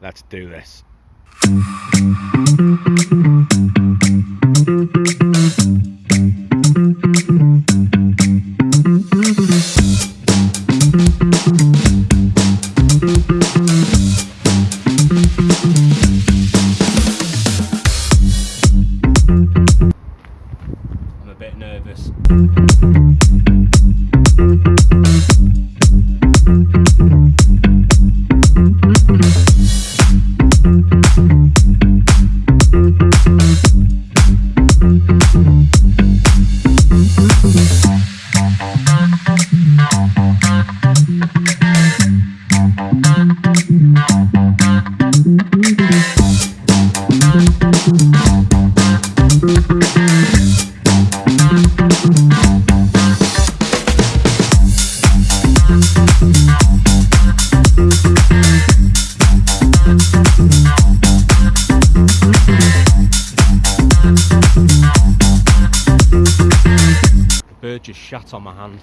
Let's do this. Shat on my hand.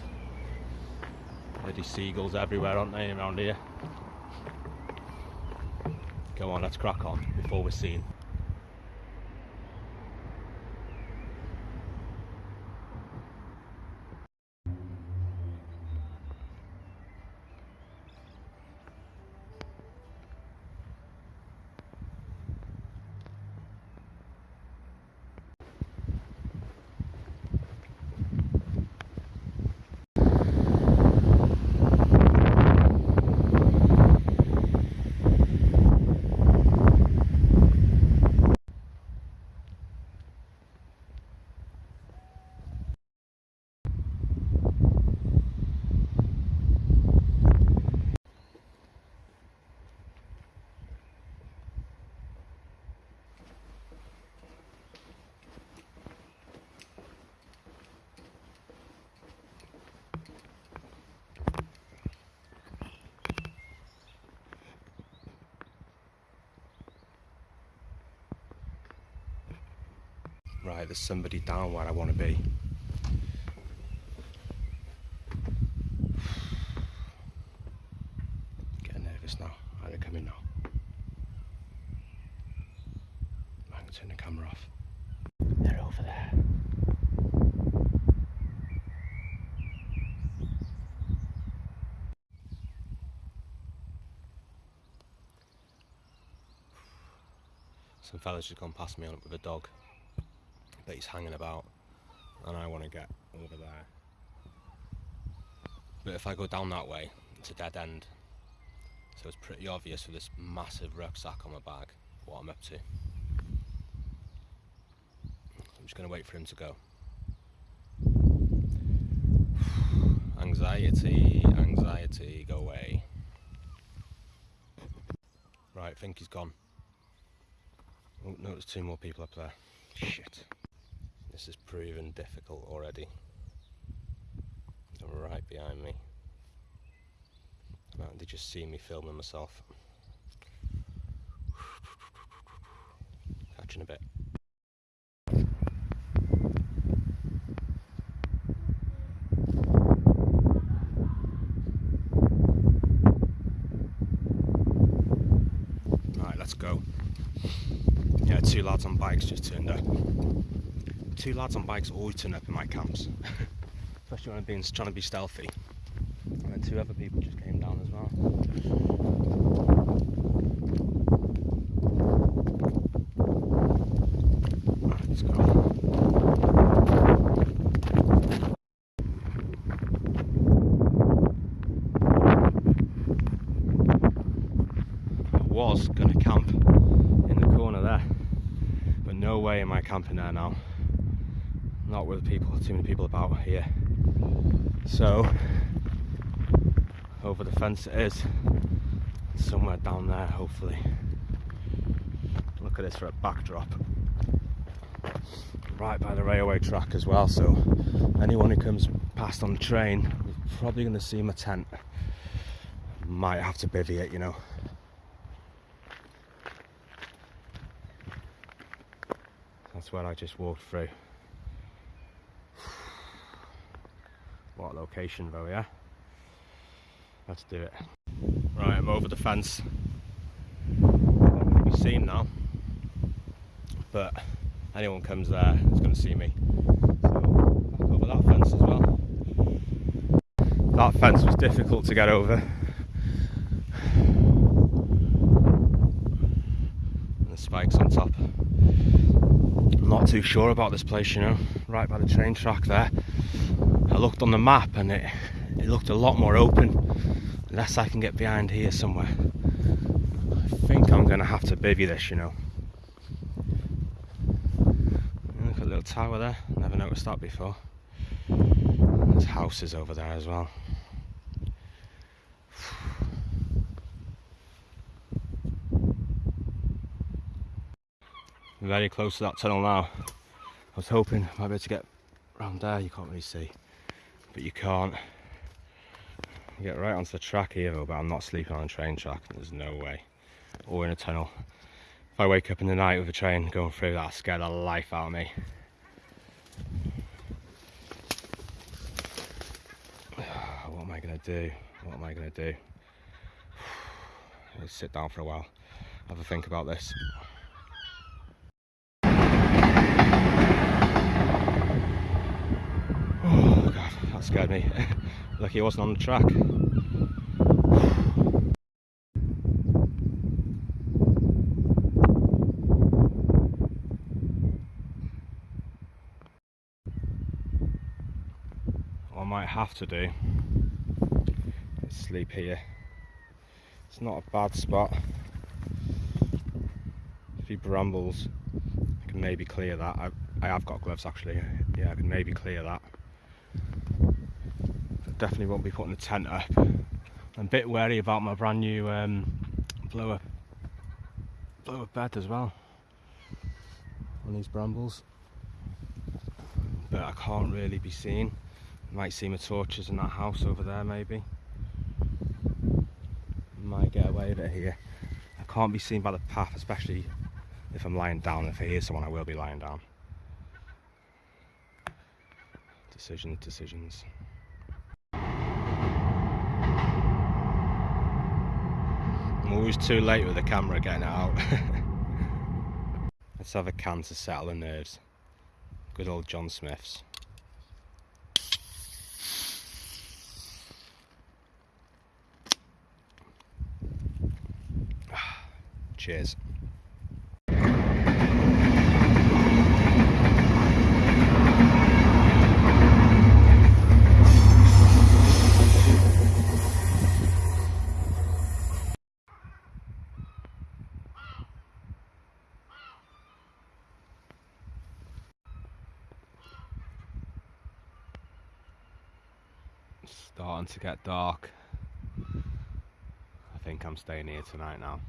Bloody seagulls everywhere, aren't they, around here? Come on, let's crack on before we're seen. Right, there's somebody down where I want to be. Getting nervous now. Are they coming now? I'm going to turn the camera off. They're over there. Some fella's just gone past me on it with a dog that he's hanging about and I want to get over there. But if I go down that way, it's a dead end. So it's pretty obvious with this massive rucksack on my back what I'm up to. I'm just going to wait for him to go. anxiety, anxiety, go away. Right, I think he's gone. Oh, no, there's two more people up there. Shit. This is proven difficult already. They're right behind me. They just see me filming myself. Catching a bit. Right, let's go. Yeah, two lads on bikes just turned up. Two lads on bikes always turn up in my camps, especially when I'm being trying to be stealthy. And then two other people just came down as well. Let's go. I was gonna camp in the corner there, but no way am I camping there now. Not with people, too many people about here. So, over the fence it is, somewhere down there hopefully. Look at this for a backdrop. Right by the railway track as well, so anyone who comes past on the train is probably going to see my tent. Might have to bivvy it, you know. That's where I just walked through. What location though, yeah? Let's do it. Right, I'm over the fence. be seen now. But anyone comes there is going to see me. So over that fence as well. That fence was difficult to get over. And the spikes on top. I'm not too sure about this place, you know, right by the train track there. I looked on the map and it, it looked a lot more open. Unless I can get behind here somewhere. I think I'm going to have to bivvy this, you know. Look at a little tower there. Never noticed that before. There's houses over there as well. Very close to that tunnel now. I was hoping I might be able to get around there. You can't really see, but you can't. You get right onto the track here though, but I'm not sleeping on a train track. There's no way. Or in a tunnel. If I wake up in the night with a train going through that, scare the life out of me. What am I gonna do? What am I gonna do? Let's sit down for a while, have a think about this. Oh god, that scared me. Lucky he wasn't on the track. What I might have to do is sleep here. It's not a bad spot. A few brambles. I can maybe clear that. I, I have got gloves actually. Yeah, I can maybe clear that definitely won't be putting the tent up. I'm a bit wary about my brand new um, bed as well on these brambles. But I can't really be seen. Might see my torches in that house over there maybe. Might get away with it here. I can't be seen by the path, especially if I'm lying down. If I hear someone, I will be lying down. Decisions, decisions. Always too late with the camera getting out. Let's have a can to settle the nerves. Good old John Smith's. Cheers. Starting to get dark. I think I'm staying here tonight now.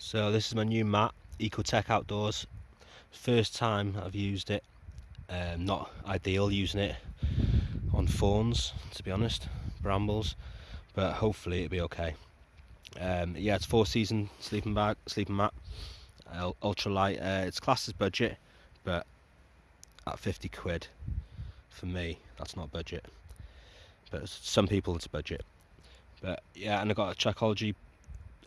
So this is my new mat, Ecotek Outdoors. First time I've used it. Um, not ideal using it on fawns, to be honest, brambles, but hopefully it'll be okay. Um, yeah, it's four season sleeping bag, sleeping mat, uh, ultra light. Uh, it's classed as budget, but at 50 quid for me, that's not budget. But some people it's budget. But yeah, and I got a Trekology,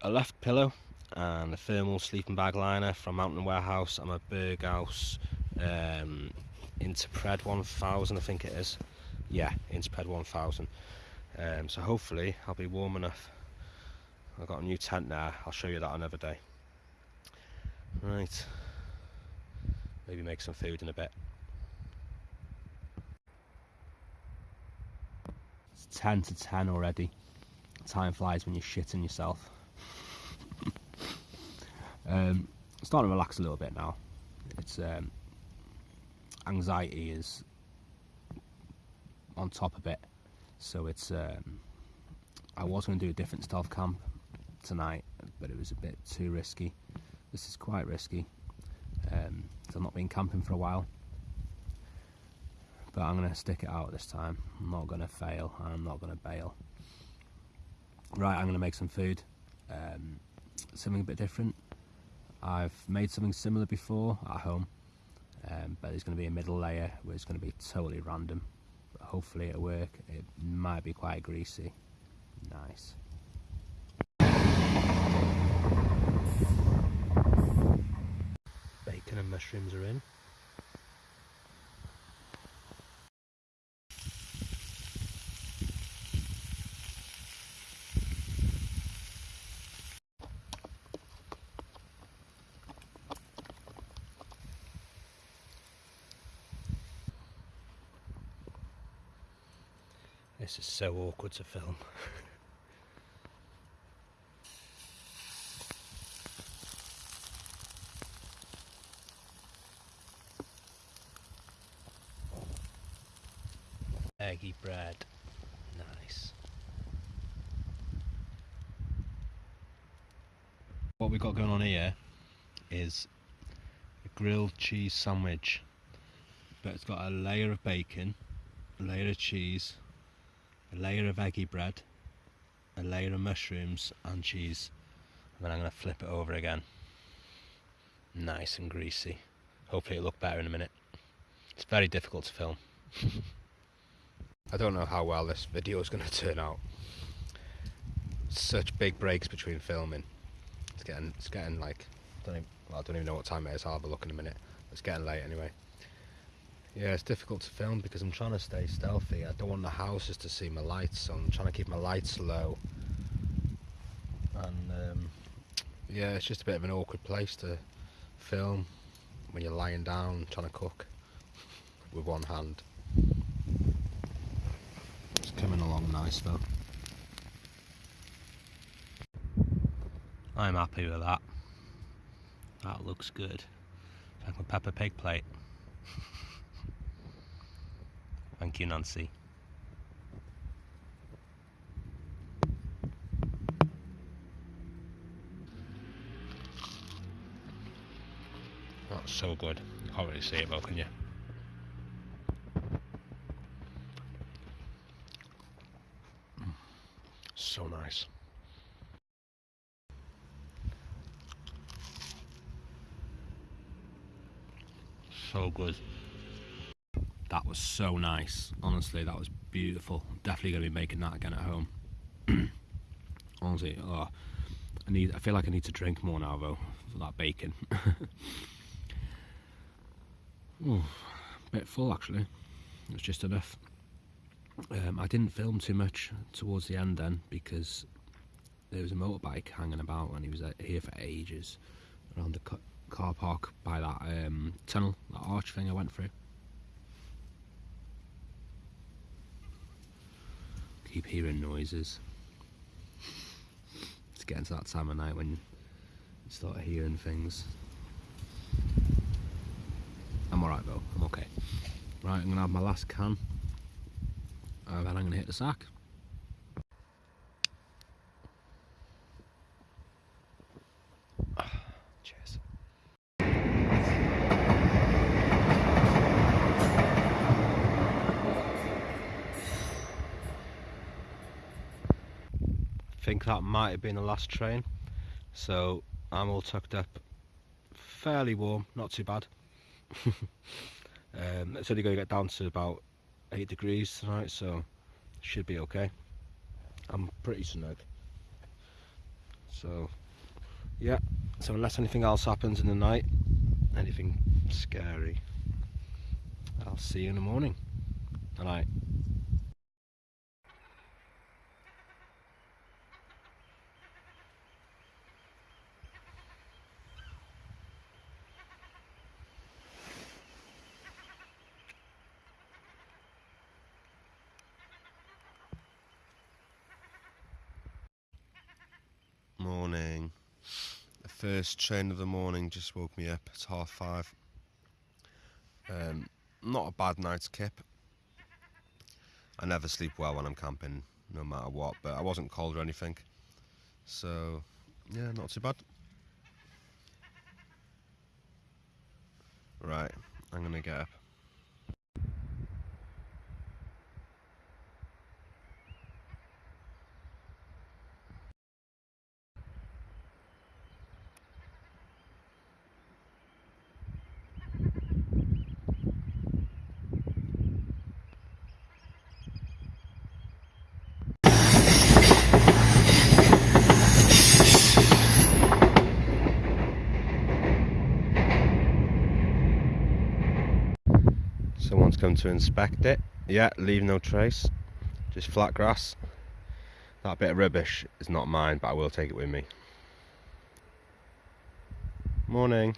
a left pillow and a thermal sleeping bag liner from Mountain Warehouse I'm a Berghaus um, Intrepid 1000 I think it is. Yeah Intrepid 1000 um, so hopefully I'll be warm enough. I've got a new tent there. I'll show you that another day. Right. Maybe make some food in a bit. It's 10 to 10 already. Time flies when you're shitting yourself um, starting to relax a little bit now. It's um, anxiety is on top a bit, so it's. Um, I was going to do a different stealth camp tonight, but it was a bit too risky. This is quite risky. Um, I've not been camping for a while. But I'm going to stick it out this time. I'm not going to fail I'm not going to bail. Right, I'm going to make some food. Um, something a bit different. I've made something similar before at home, um, but there's going to be a middle layer where it's going to be totally random. But hopefully it'll work. It might be quite greasy. Nice. Bacon and mushrooms are in. This is so awkward to film. Eggy bread. Nice. What we've got going on here is a grilled cheese sandwich. But it's got a layer of bacon, a layer of cheese, a layer of eggy bread, a layer of mushrooms and cheese. And then I'm going to flip it over again. Nice and greasy. Hopefully it'll look better in a minute. It's very difficult to film. I don't know how well this video is going to turn out. Such big breaks between filming. It's getting, it's getting like, don't even, well, I don't even know what time it is. I'll have a look in a minute. It's getting late anyway. Yeah, it's difficult to film because I'm trying to stay stealthy. I don't want the houses to see my lights, so I'm trying to keep my lights low. And um, yeah, it's just a bit of an awkward place to film when you're lying down trying to cook with one hand. It's coming along nice though. I'm happy with that. That looks good. Like a Peppa Pig plate. Thank you, Nancy. That's so good. Can't really see it though, can you? So nice. So good. Was so nice. Honestly, that was beautiful. Definitely going to be making that again at home. Honestly, oh, I need. I feel like I need to drink more now though for that bacon. Ooh, bit full actually. It's just enough. Um, I didn't film too much towards the end then because there was a motorbike hanging about and he was uh, here for ages around the car park by that um, tunnel, that arch thing I went through. Keep hearing noises. It's getting to that time of night when you start hearing things. I'm alright though, I'm okay. Right, I'm gonna have my last can. And then I'm gonna hit the sack. Cheers. think that might have been the last train. So I'm all tucked up. Fairly warm not too bad. Um, it's only going to get down to about 8 degrees tonight so should be okay. I'm pretty snug. So yeah so unless anything else happens in the night anything scary I'll see you in the morning. Good night morning. The first train of the morning just woke me up. It's half five. Um, not a bad night's kip. I never sleep well when I'm camping, no matter what, but I wasn't cold or anything. So, Yeah, not too bad. Right, I'm gonna get up. Come to inspect it. Yeah, leave no trace. Just flat grass. That bit of rubbish is not mine, but I will take it with me. Morning.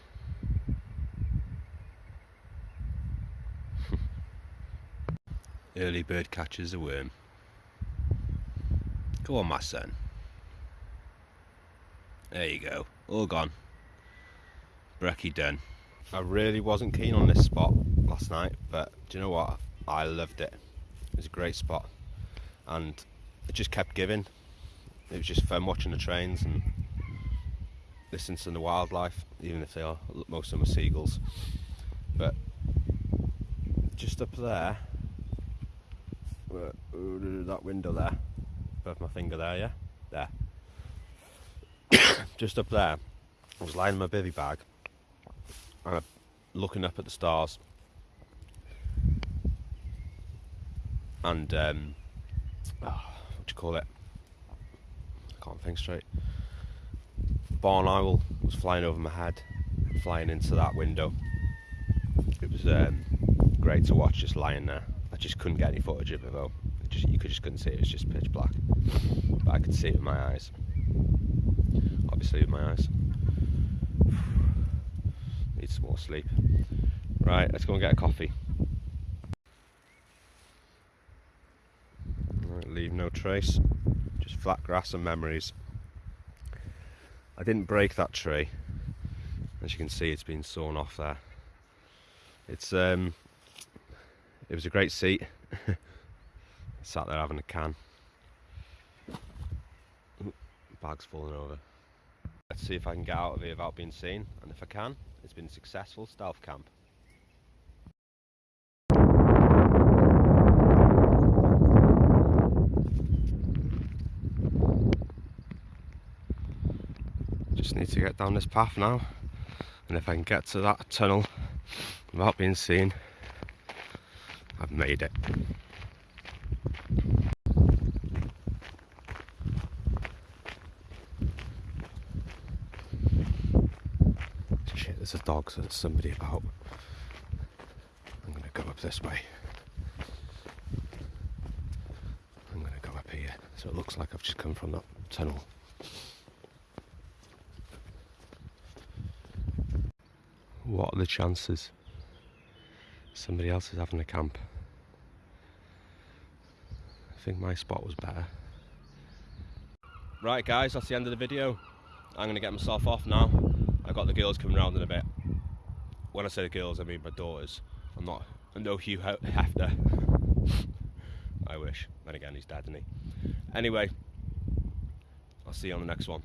Early bird catches a worm. Go on, my son. There you go. All gone. Brekkie done. I really wasn't keen on this spot last night, but do you know what? I loved it. It was a great spot, and it just kept giving. It was just fun watching the trains and listening to the wildlife, even if they are most of them are seagulls. But just up there, that window there, above my finger there, yeah, there. just up there, I was lying in my bivy bag and looking up at the stars and um, oh, what do you call it? I can't think straight. Barn owl was flying over my head, flying into that window. It was um, great to watch, just lying there. I just couldn't get any footage of it though. It just, you could just couldn't see it. It was just pitch black, but I could see it with my eyes. Obviously, with my eyes. Need some more sleep. Right, let's go and get a coffee. Right, leave no trace, just flat grass and memories. I didn't break that tree. As you can see, it's been sawn off there. It's um, it was a great seat. Sat there having a can. bag's falling over. Let's see if I can get out of here without being seen, and if I can, it's been successful stealth camp. Just need to get down this path now, and if I can get to that tunnel without being seen, I've made it. Shit, there's a dog, so there's somebody about. I'm gonna go up this way. I'm gonna go up here. So it looks like I've just come from that tunnel. What are the chances? Somebody else is having a camp. I think my spot was better. Right guys, that's the end of the video. I'm gonna get myself off now. I've got the girls coming round in a bit. When I say the girls, I mean my daughters. I'm not, I'm no Hugh Hefner. I wish. Then again, he's dead, isn't he? Anyway, I'll see you on the next one.